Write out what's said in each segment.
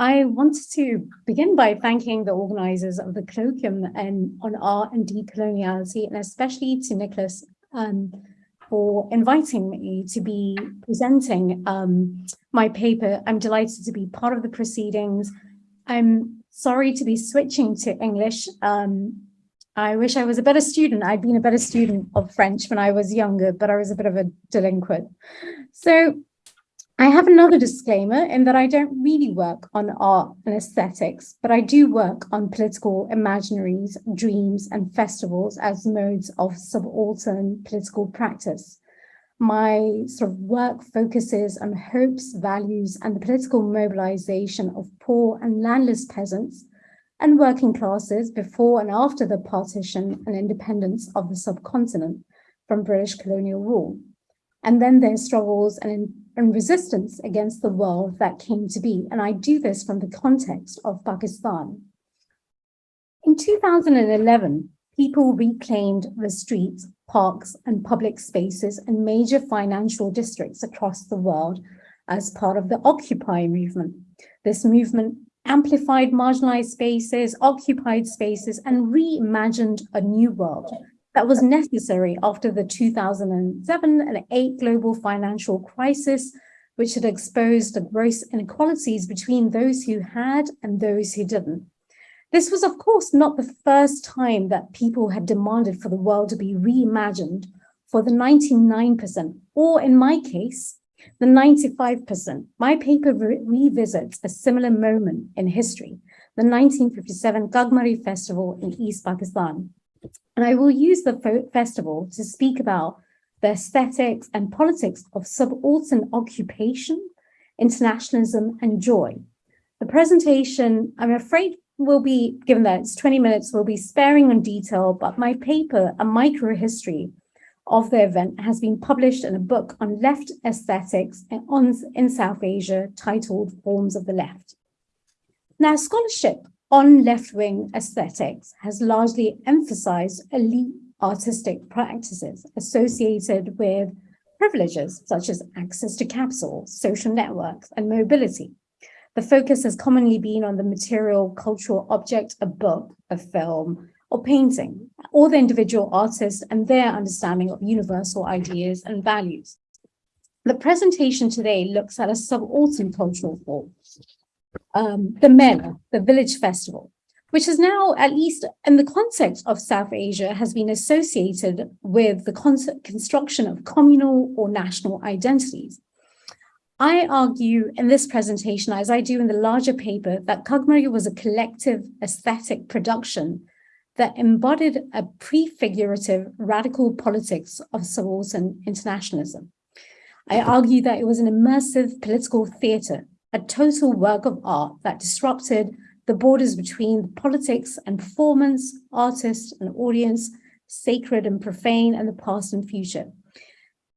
I wanted to begin by thanking the organizers of the colloquium and on art and decoloniality, and especially to Nicholas um, for inviting me to be presenting um, my paper. I'm delighted to be part of the proceedings. I'm sorry to be switching to English. Um, I wish I was a better student. I'd been a better student of French when I was younger, but I was a bit of a delinquent. So I have another disclaimer in that I don't really work on art and aesthetics, but I do work on political imaginaries, dreams, and festivals as modes of subaltern political practice. My sort of work focuses on hopes, values, and the political mobilization of poor and landless peasants and working classes before and after the partition and independence of the subcontinent from British colonial rule and then their struggles and, and resistance against the world that came to be. And I do this from the context of Pakistan. In 2011, people reclaimed the streets, parks, and public spaces in major financial districts across the world as part of the Occupy movement. This movement amplified marginalized spaces, occupied spaces, and reimagined a new world that was necessary after the 2007 and 8 global financial crisis, which had exposed the gross inequalities between those who had and those who didn't. This was, of course, not the first time that people had demanded for the world to be reimagined for the 99%, or in my case, the 95%. My paper re revisits a similar moment in history, the 1957 Kagmari Festival in East Pakistan. And I will use the festival to speak about the aesthetics and politics of subaltern occupation, internationalism, and joy. The presentation, I'm afraid, will be, given that it's 20 minutes, will be sparing on detail, but my paper, A Micro History of the event, has been published in a book on left aesthetics in South Asia titled Forms of the Left. Now, scholarship on left-wing aesthetics has largely emphasized elite artistic practices associated with privileges such as access to capital, social networks, and mobility. The focus has commonly been on the material cultural object, a book, a film, or painting, or the individual artist and their understanding of universal ideas and values. The presentation today looks at a subaltern cultural form, um, the Mela, the village festival, which is now, at least in the context of South Asia, has been associated with the construction of communal or national identities. I argue in this presentation, as I do in the larger paper, that Kagmari was a collective aesthetic production that embodied a prefigurative radical politics of subaltern internationalism. I argue that it was an immersive political theatre a total work of art that disrupted the borders between politics and performance, artist and audience, sacred and profane, and the past and future.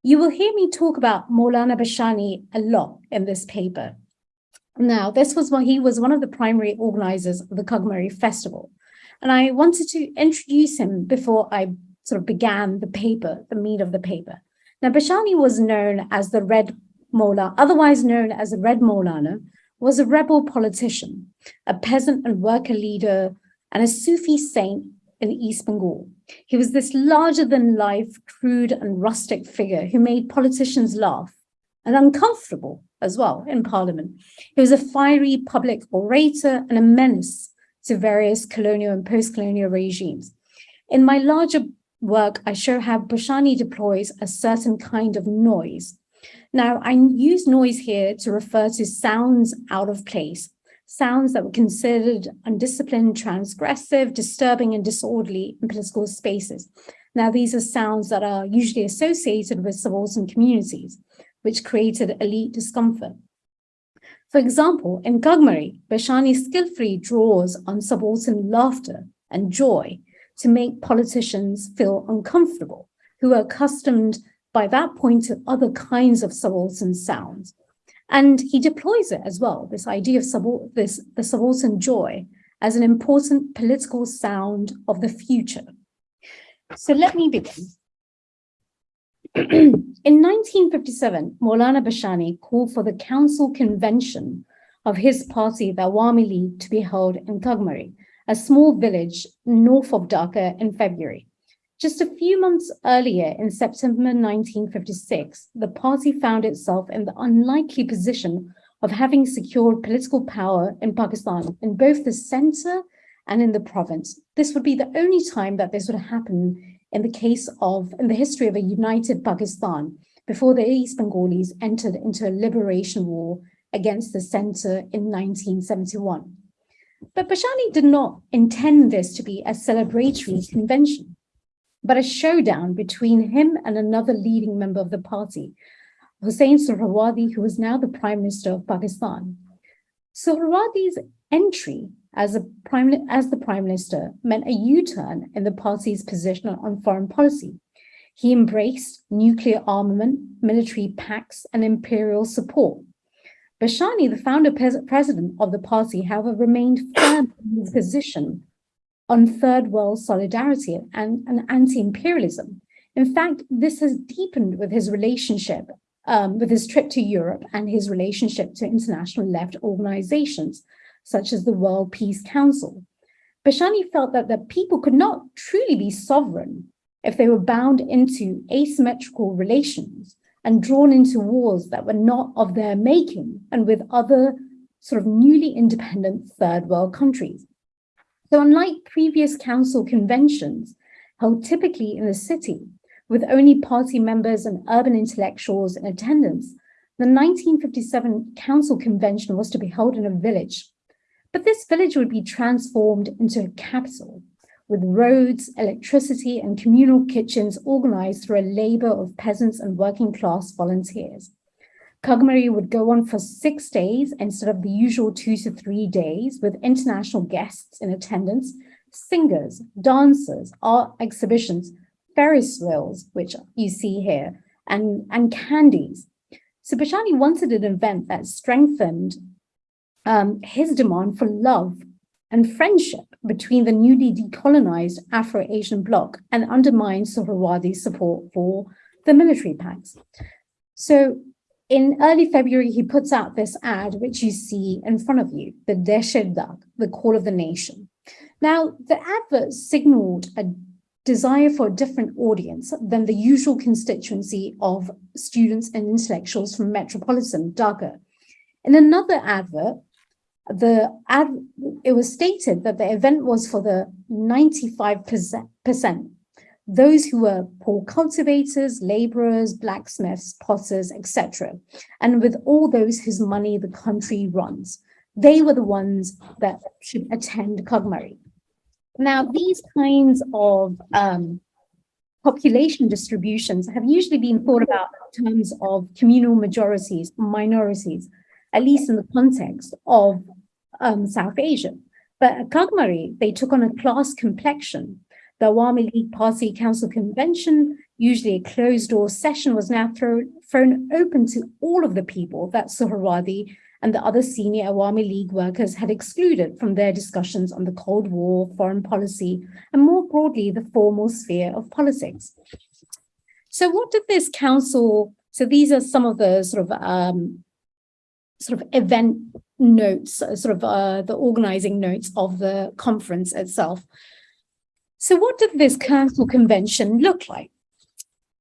You will hear me talk about Maulana Bashani a lot in this paper. Now, this was when he was one of the primary organizers of the Kagmari Festival. And I wanted to introduce him before I sort of began the paper, the meat of the paper. Now, Bashani was known as the Red Mola, otherwise known as the Red Maulana, was a rebel politician, a peasant and worker leader, and a Sufi saint in East Bengal. He was this larger-than-life, crude and rustic figure who made politicians laugh and uncomfortable as well in parliament. He was a fiery public orator and a menace to various colonial and post-colonial regimes. In my larger work, I show how Bashani deploys a certain kind of noise now, I use noise here to refer to sounds out of place, sounds that were considered undisciplined, transgressive, disturbing, and disorderly in political spaces. Now, these are sounds that are usually associated with subaltern communities, which created elite discomfort. For example, in Kagmari, Bashani skillfully draws on subaltern laughter and joy to make politicians feel uncomfortable, who are accustomed by that point to other kinds of subaltern sounds. And he deploys it as well, this idea of subal this, the subaltern joy as an important political sound of the future. So let me begin. In 1957, Maulana Bashani called for the Council Convention of his party, the Awami League, to be held in Kagmari, a small village north of Dhaka in February. Just a few months earlier, in September 1956, the party found itself in the unlikely position of having secured political power in Pakistan in both the center and in the province. This would be the only time that this would happen in the case of, in the history of a united Pakistan, before the East Bengalis entered into a liberation war against the center in 1971. But Bashani did not intend this to be a celebratory convention, but a showdown between him and another leading member of the party, Hussein Suhrawardy, who was now the Prime Minister of Pakistan. Suhrawardy's entry as, prime, as the Prime Minister meant a U-turn in the party's position on foreign policy. He embraced nuclear armament, military pacts, and imperial support. Bashani, the founder president of the party, however, remained firm in his position on third world solidarity and, and anti-imperialism. In fact, this has deepened with his relationship, um, with his trip to Europe and his relationship to international left organizations, such as the World Peace Council. Bashani felt that the people could not truly be sovereign if they were bound into asymmetrical relations and drawn into wars that were not of their making and with other sort of newly independent third world countries. So unlike previous council conventions held typically in the city, with only party members and urban intellectuals in attendance, the 1957 council convention was to be held in a village. But this village would be transformed into a capital with roads, electricity, and communal kitchens organized through a labor of peasants and working class volunteers. Kagmari would go on for six days instead of the usual two to three days with international guests in attendance, singers, dancers, art exhibitions, Ferris wheels, which you see here, and, and candies. So Bashani wanted an event that strengthened um, his demand for love and friendship between the newly decolonized Afro-Asian bloc and undermined Suhrawardy's support for the military pacts. So in early February, he puts out this ad, which you see in front of you, the Deshe Dak, the call of the nation. Now, the advert signaled a desire for a different audience than the usual constituency of students and intellectuals from metropolitan Dhaka. In another advert, the ad, it was stated that the event was for the 95%, those who were poor cultivators, laborers, blacksmiths, potters, etc. And with all those whose money the country runs, they were the ones that should attend Kagmari. Now, these kinds of um, population distributions have usually been thought about in terms of communal majorities, minorities, at least in the context of um, South Asia. But at Kagmari, they took on a class complexion. The Awami League Party Council Convention, usually a closed-door session, was now thrown, thrown open to all of the people that Suhrawardy and the other senior Awami League workers had excluded from their discussions on the Cold War, foreign policy, and more broadly, the formal sphere of politics. So what did this council, so these are some of the sort of um, sort of event notes, sort of uh, the organizing notes of the conference itself. So what did this council convention look like?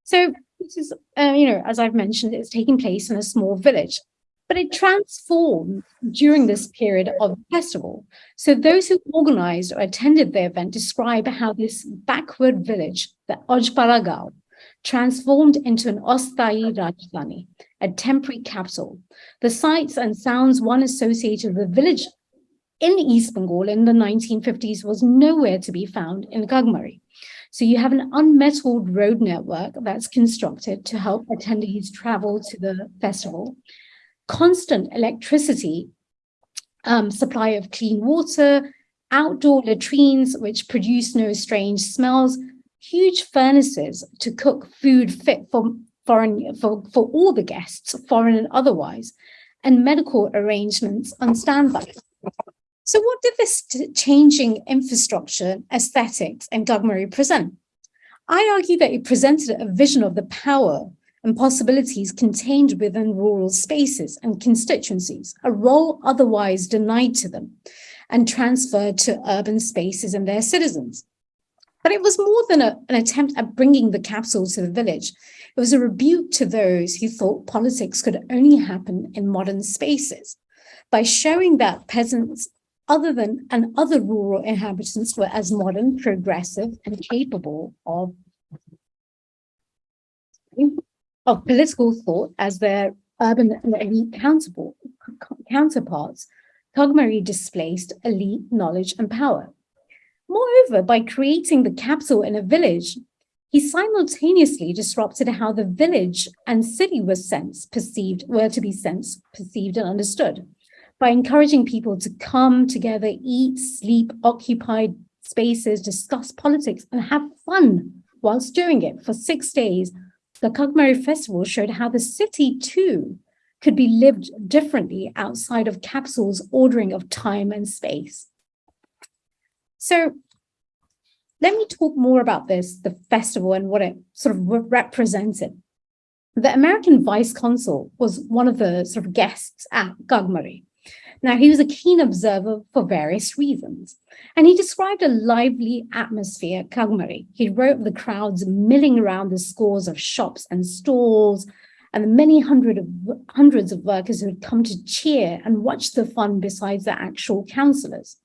So this is, uh, you know, as I've mentioned, it's taking place in a small village, but it transformed during this period of festival. So those who organized or attended the event describe how this backward village, the Ojparagao, transformed into an Ostai Rajdhani, a temporary capital. The sights and sounds one associated with the village in East Bengal in the 1950s was nowhere to be found in Kagmari. So you have an unmetalled road network that's constructed to help attendees travel to the festival. Constant electricity, um, supply of clean water, outdoor latrines which produce no strange smells, huge furnaces to cook food fit for foreign for, for all the guests, foreign and otherwise, and medical arrangements on standby. So what did this changing infrastructure, aesthetics, and Kagmari present? I argue that it presented a vision of the power and possibilities contained within rural spaces and constituencies, a role otherwise denied to them and transferred to urban spaces and their citizens. But it was more than a, an attempt at bringing the capital to the village. It was a rebuke to those who thought politics could only happen in modern spaces by showing that peasants other than and other rural inhabitants were as modern, progressive, and capable of, of political thought as their urban and elite counterparts, Kagmari displaced elite knowledge and power. Moreover, by creating the capital in a village, he simultaneously disrupted how the village and city was sensed, perceived, were to be sensed, perceived, and understood. By encouraging people to come together, eat, sleep, occupy spaces, discuss politics, and have fun whilst doing it for six days, the Kagmari Festival showed how the city too could be lived differently outside of Capsule's ordering of time and space. So let me talk more about this, the festival and what it sort of represented. The American vice consul was one of the sort of guests at Kagmari. Now, he was a keen observer for various reasons, and he described a lively atmosphere at Kagmari. He wrote of the crowds milling around the scores of shops and stalls, and the many hundred of, hundreds of workers who had come to cheer and watch the fun besides the actual councillors.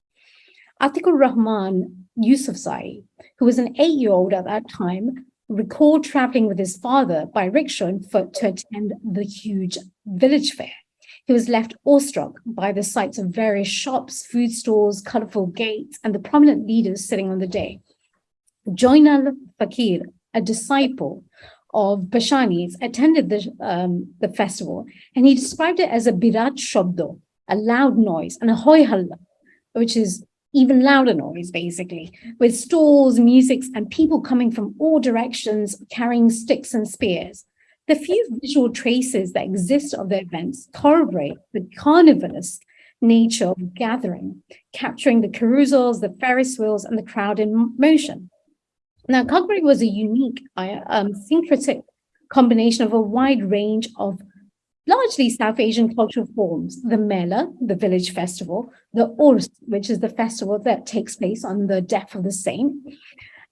Atikur Rahman Yusufzai, who was an eight-year-old at that time, recalled traveling with his father by rickshaw and foot to attend the huge village fair. He was left awestruck by the sights of various shops, food stores, colorful gates, and the prominent leaders sitting on the day. Joinal Fakir, a disciple of Bashani's, attended the, um, the festival, and he described it as a birat shabdo, a loud noise, and a halla, which is even louder noise, basically, with stalls, musics, and people coming from all directions carrying sticks and spears. The few visual traces that exist of the events corroborate the carnivalist nature of gathering, capturing the carousels, the Ferris wheels, and the crowd in motion. Now, Kagmari was a unique, uh, um, syncretic combination of a wide range of largely South Asian cultural forms, the Mela, the village festival, the Urs, which is the festival that takes place on the death of the saint,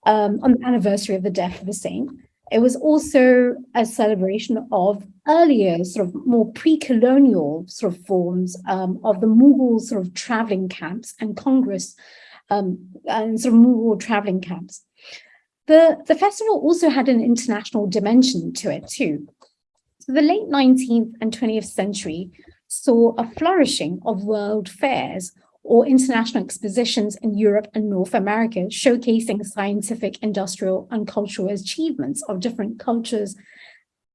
um, on the anniversary of the death of the saint. It was also a celebration of earlier sort of more pre-colonial sort of forms um, of the Mughal sort of traveling camps and Congress um, and sort of Mughal traveling camps. The, the festival also had an international dimension to it too. So the late 19th and 20th century saw a flourishing of world fairs or international expositions in Europe and North America, showcasing scientific, industrial, and cultural achievements of different cultures,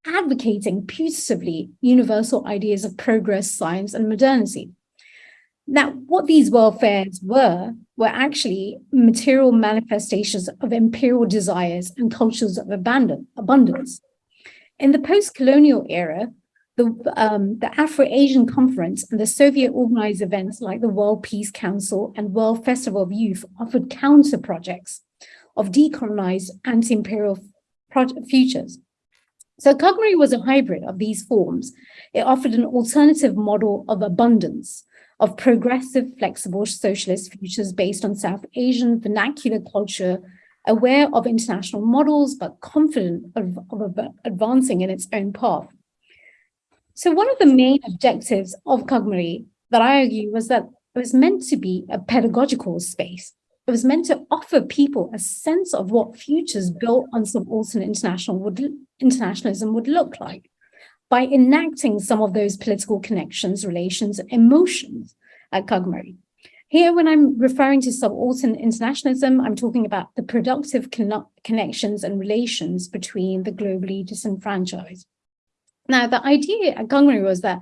advocating putatively universal ideas of progress, science, and modernity. Now, what these world fairs were, were actually material manifestations of imperial desires and cultures of abundance. In the post-colonial era, the, um, the Afro-Asian Conference and the Soviet-organized events like the World Peace Council and World Festival of Youth offered counter projects of decolonized anti-imperial futures. So Kagmari was a hybrid of these forms. It offered an alternative model of abundance, of progressive, flexible socialist futures based on South Asian vernacular culture aware of international models, but confident of, of advancing in its own path. So one of the main objectives of Kagmari that I argue was that it was meant to be a pedagogical space. It was meant to offer people a sense of what futures built on subaltern international would, internationalism would look like by enacting some of those political connections, relations, emotions at Kagmari. Here, when I'm referring to subaltern internationalism, I'm talking about the productive con connections and relations between the globally disenfranchised. Now, the idea at Kagmari was that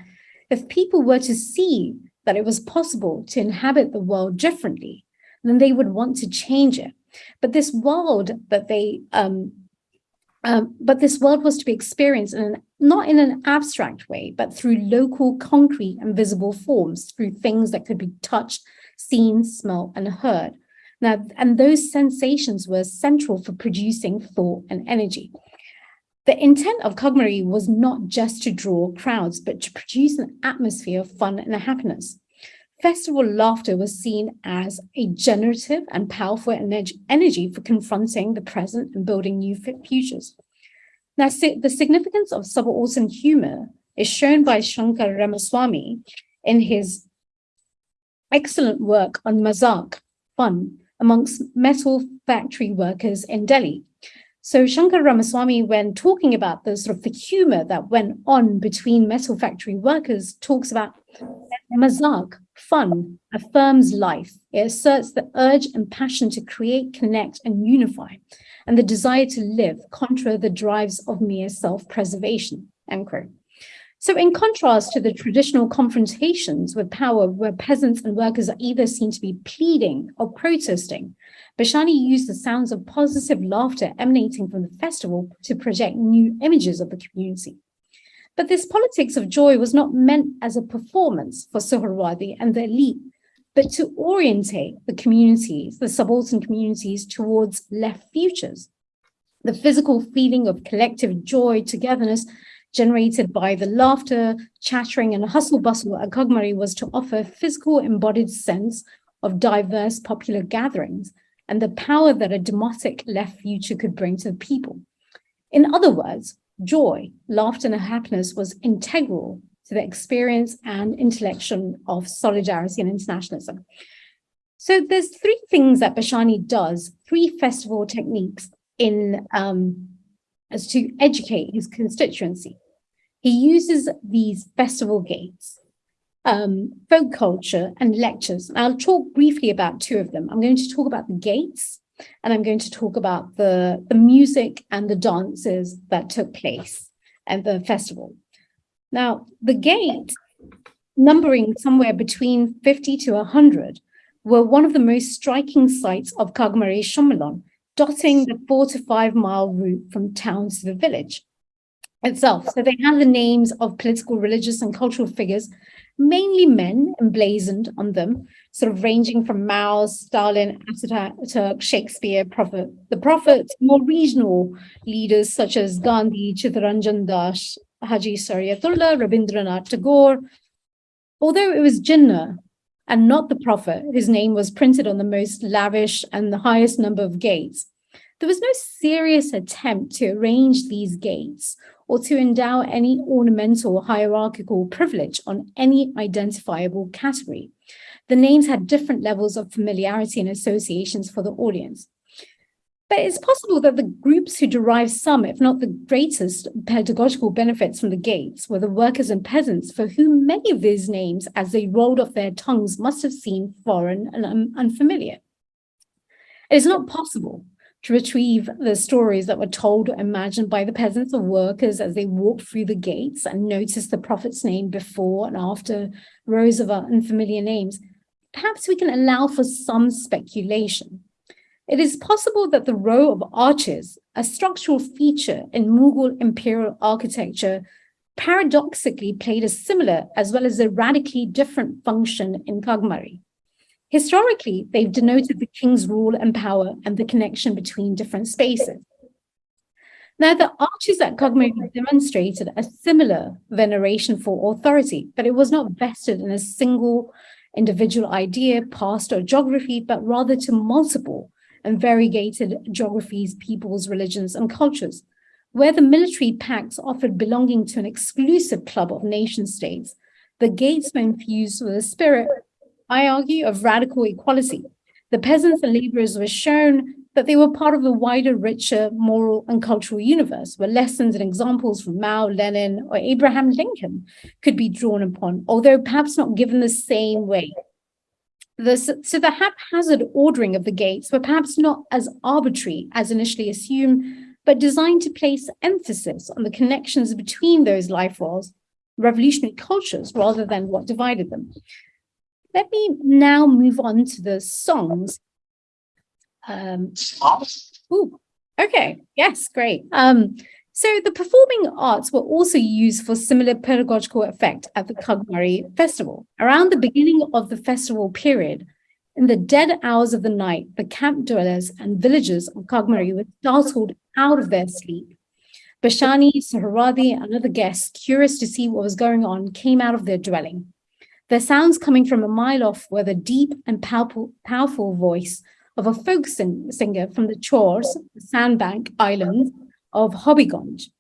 if people were to see that it was possible to inhabit the world differently, then they would want to change it. But this world that they, um, um, but this world was to be experienced in an, not in an abstract way, but through local, concrete and visible forms, through things that could be touched seen, smelled, and heard. Now, and those sensations were central for producing thought and energy. The intent of Kagmari was not just to draw crowds, but to produce an atmosphere of fun and happiness. Festival laughter was seen as a generative and powerful energy for confronting the present and building new futures. Now, the significance of subaltern humor is shown by Shankar Ramaswamy in his excellent work on Mazak, fun, amongst metal factory workers in Delhi. So Shankar Ramaswamy, when talking about the sort of the humor that went on between metal factory workers, talks about mazak, fun, affirms life. It asserts the urge and passion to create, connect, and unify, and the desire to live contra the drives of mere self-preservation, end quote. So in contrast to the traditional confrontations with power where peasants and workers are either seen to be pleading or protesting, Bashani used the sounds of positive laughter emanating from the festival to project new images of the community. But this politics of joy was not meant as a performance for Suhrawardy and the elite, but to orientate the communities, the subaltern communities towards left futures. The physical feeling of collective joy, togetherness, generated by the laughter, chattering, and hustle bustle at Kagmari was to offer a physical embodied sense of diverse popular gatherings and the power that a demotic left future could bring to the people. In other words, joy, laughter, and happiness was integral to the experience and intellection of solidarity and internationalism. So there's three things that Bashani does, three festival techniques in um, as to educate his constituency. He uses these festival gates, um, folk culture and lectures. And I'll talk briefly about two of them. I'm going to talk about the gates and I'm going to talk about the, the music and the dances that took place at the festival. Now, the gate, numbering somewhere between 50 to 100, were one of the most striking sights of Kagmari Sammelan, dotting the four to five mile route from town to the village itself. So they had the names of political, religious, and cultural figures, mainly men emblazoned on them, sort of ranging from Mao, Stalin, Ataturk, Shakespeare, Prophet, the Prophet, more regional leaders such as Gandhi, Chittaranjan Das, Haji Shariatullah, Rabindranath Tagore. Although it was Jinnah and not the prophet whose name was printed on the most lavish and the highest number of gates. There was no serious attempt to arrange these gates or to endow any ornamental hierarchical privilege on any identifiable category. The names had different levels of familiarity and associations for the audience. But it's possible that the groups who derived some, if not the greatest, pedagogical benefits from the gates were the workers and peasants for whom many of these names, as they rolled off their tongues, must have seemed foreign and un unfamiliar. It is not possible to retrieve the stories that were told or imagined by the peasants or workers as they walked through the gates and noticed the prophet's name before and after rows of unfamiliar names. Perhaps we can allow for some speculation. It is possible that the row of arches, a structural feature in Mughal imperial architecture, paradoxically played a similar as well as a radically different function in Kagmari. Historically, they've denoted the king's rule and power and the connection between different spaces. Now, the arches at Kagmari demonstrated a similar veneration for authority, but it was not vested in a single individual idea, past, or geography, but rather to multiple and variegated geographies, peoples, religions, and cultures, where the military pacts offered belonging to an exclusive club of nation states, the gates were infused with a spirit, I argue, of radical equality. The peasants and laborers were shown that they were part of a wider, richer moral and cultural universe where lessons and examples from Mao, Lenin, or Abraham Lincoln could be drawn upon, although perhaps not given the same way the, so the haphazard ordering of the gates were perhaps not as arbitrary as initially assumed, but designed to place emphasis on the connections between those life worlds, revolutionary cultures, rather than what divided them. Let me now move on to the songs. Um, ooh, okay, yes, great. Um, so the performing arts were also used for similar pedagogical effect at the Kagmari festival. Around the beginning of the festival period, in the dead hours of the night, the camp dwellers and villagers of Kagmari were startled out of their sleep Bashani, Suhrawardy, and other guests, curious to see what was going on, came out of their dwelling. Their sounds coming from a mile off were the deep and powerful, voice of a folk sing singer from the Chors, the sandbank island of Habiganj,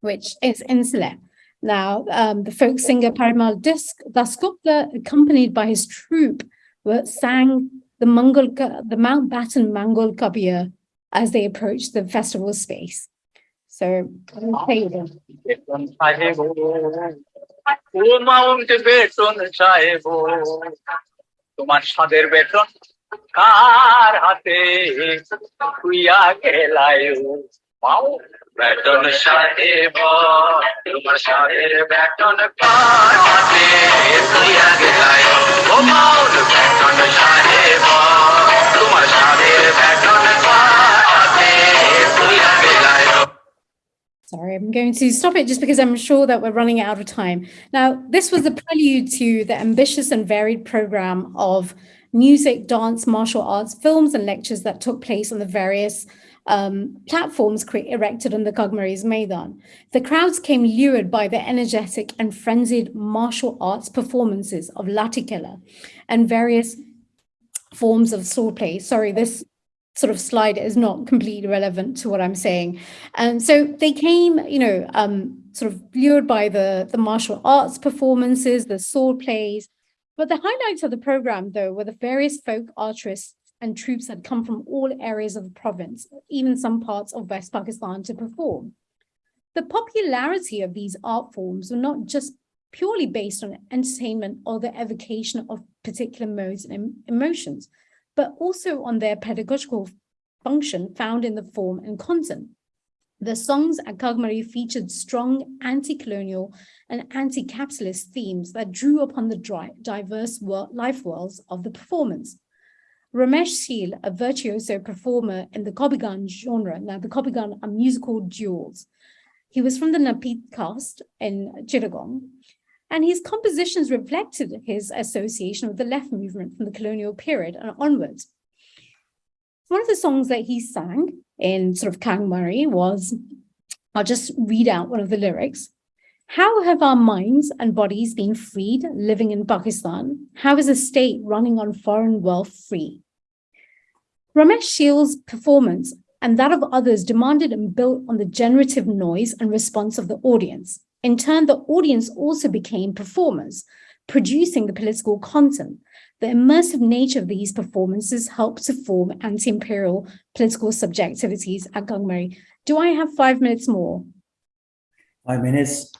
which is Insula. Now, um, the folk singer Parimal Dasgupta, accompanied by his troupe, sang the Mongol, the Mountbatten Mangal Kabir as they approached the festival space. So, তোমার সাদের বেতন কার হাতে খুইয়া পাও বেতন সাহেব তোমার সাদের বেতন কার হাতে তুইয়া গেলায় ও মাউল বেতন সাহেব তোমার সাদের বেতন কার হাতে তুইয়া গেলায় Sorry, I'm going to stop it just because I'm sure that we're running out of time. Now, this was the prelude to the ambitious and varied program of music, dance, martial arts, films and lectures that took place on the various um, platforms erected on the Kagmaris Maidan. The crowds came lured by the energetic and frenzied martial arts performances of Latikela and various forms of swordplay. Sorry, this sort of slide is not completely relevant to what I'm saying. And so they came, you know, um, sort of lured by the, the martial arts performances, the sword plays. But the highlights of the program, though, were the various folk artists and troops that come from all areas of the province, even some parts of West Pakistan to perform. The popularity of these art forms were not just purely based on entertainment or the evocation of particular modes and emotions, but also on their pedagogical function found in the form and content. The songs at Kagmari featured strong anti-colonial and anti-capitalist themes that drew upon the diverse life worlds of the performance. Ramesh Sheel, a virtuoso performer in the Kobigan genre, now the Kobigan are musical duels. He was from the Napit caste in Chittagong, and his compositions reflected his association with the left movement from the colonial period and onwards. One of the songs that he sang in sort of Kangmari was, I'll just read out one of the lyrics. How have our minds and bodies been freed living in Pakistan? How is a state running on foreign wealth free? Ramesh Sheel's performance and that of others demanded and built on the generative noise and response of the audience. In turn, the audience also became performers, producing the political content. The immersive nature of these performances helped to form anti-imperial political subjectivities at Gangmari. Do I have five minutes more? Five minutes.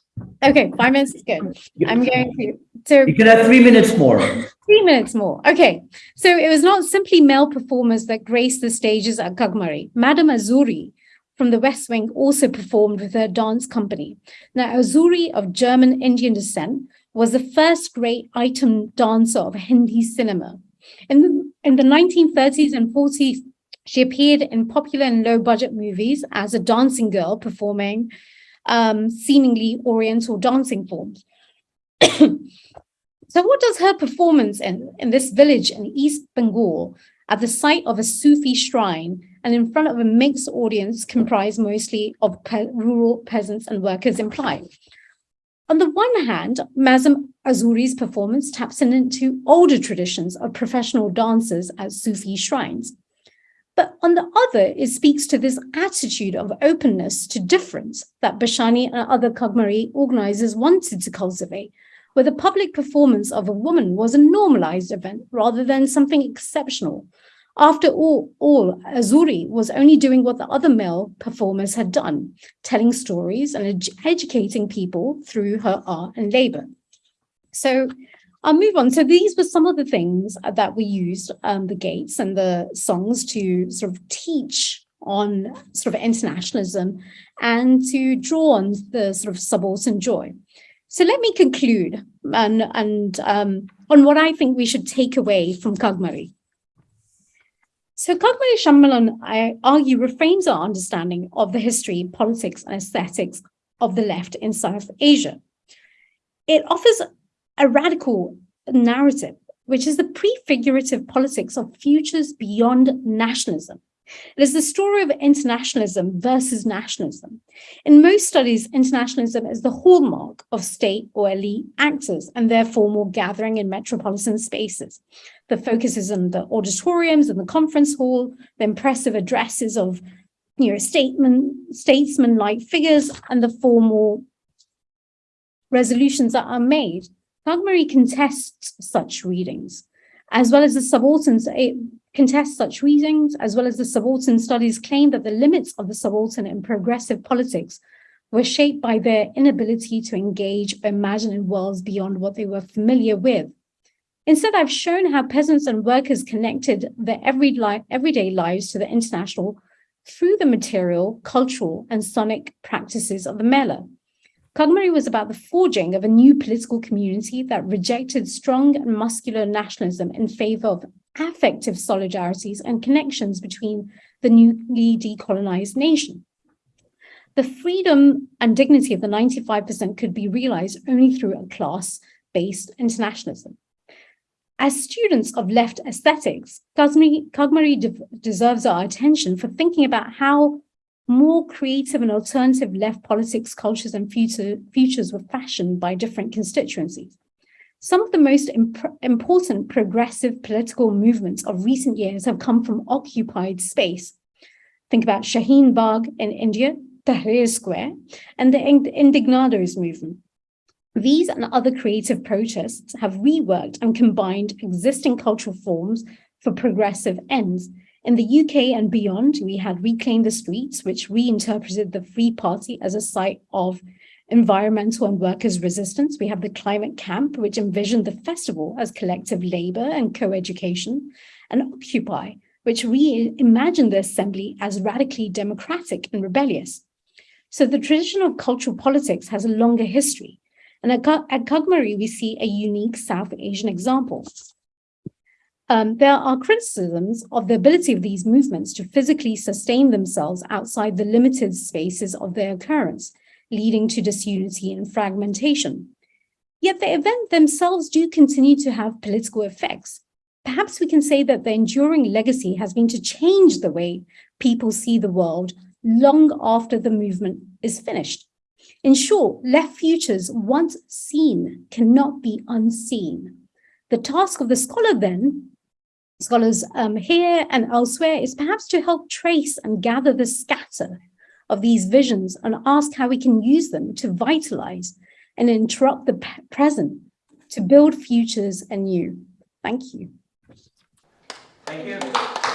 Okay, five minutes is good. I'm going to. So you can have three minutes more. Three minutes more. Okay. So it was not simply male performers that graced the stages at Gagmari. Madame Azuri from the West Wing also performed with her dance company. Now, Azuri of German Indian descent was the first great item dancer of Hindi cinema. In the, in the 1930s and 40s, she appeared in popular and low budget movies as a dancing girl performing um, seemingly oriental dancing forms. so what does her performance in, in this village in East Bengal at the site of a Sufi shrine and in front of a mixed audience comprised mostly of pe rural peasants and workers imply. On the one hand, Madame Azuri's performance taps into older traditions of professional dancers at Sufi shrines. But on the other, it speaks to this attitude of openness to difference that Bashani and other Kagmari organizers wanted to cultivate, where the public performance of a woman was a normalized event rather than something exceptional. After all, all, Azuri was only doing what the other male performers had done, telling stories and ed educating people through her art and labor. So I'll move on. So these were some of the things that we used, um, the gates and the songs to sort of teach on sort of internationalism and to draw on the sort of subaltern joy. So let me conclude and, and um, on what I think we should take away from Kagmari. So Kagmari Sammelan, I argue, reframes our understanding of the history, politics, and aesthetics of the left in South Asia. It offers a radical narrative, which is the prefigurative politics of futures beyond nationalism, It is the story of internationalism versus nationalism. In most studies, internationalism is the hallmark of state or elite actors and their formal gathering in metropolitan spaces. The focus is on the auditoriums and the conference hall, the impressive addresses of you know, statement, statesman-like figures and the formal resolutions that are made. Kagmari contests such readings, as well as the subalterns eh, contest such readings, as well as the subaltern studies claim that the limits of the subaltern and progressive politics were shaped by their inability to engage or imagine in worlds beyond what they were familiar with. Instead, I've shown how peasants and workers connected their every li everyday lives to the international through the material, cultural, and sonic practices of the Mela. Kagmari was about the forging of a new political community that rejected strong and muscular nationalism in favor of affective solidarities and connections between the newly decolonized nation. The freedom and dignity of the 95% could be realized only through a class-based internationalism. As students of left aesthetics, Kagmari de deserves our attention for thinking about how more creative and alternative left politics, cultures, and future, futures were fashioned by different constituencies. Some of the most imp important progressive political movements of recent years have come from occupied space. Think about Shaheen Bagh in India, Tahrir Square, and the Indignados movement. These and other creative protests have reworked and combined existing cultural forms for progressive ends. In the UK and beyond, we had Reclaim the Streets, which reinterpreted the Free Party as a site of environmental and workers' resistance. We have the Climate Camp, which envisioned the festival as collective labor and co-education, and Occupy, which reimagined the assembly as radically democratic and rebellious. So the tradition of cultural politics has a longer history. And at, at Kagmari, we see a unique South Asian example. Um, there are criticisms of the ability of these movements to physically sustain themselves outside the limited spaces of their occurrence, leading to disunity and fragmentation. Yet the event themselves do continue to have political effects. Perhaps we can say that the enduring legacy has been to change the way people see the world long after the movement is finished. In short, left futures once seen cannot be unseen. The task of the scholar then, scholars um, here and elsewhere, is perhaps to help trace and gather the scatter of these visions and ask how we can use them to vitalize and interrupt the present to build futures anew. Thank you. Thank you.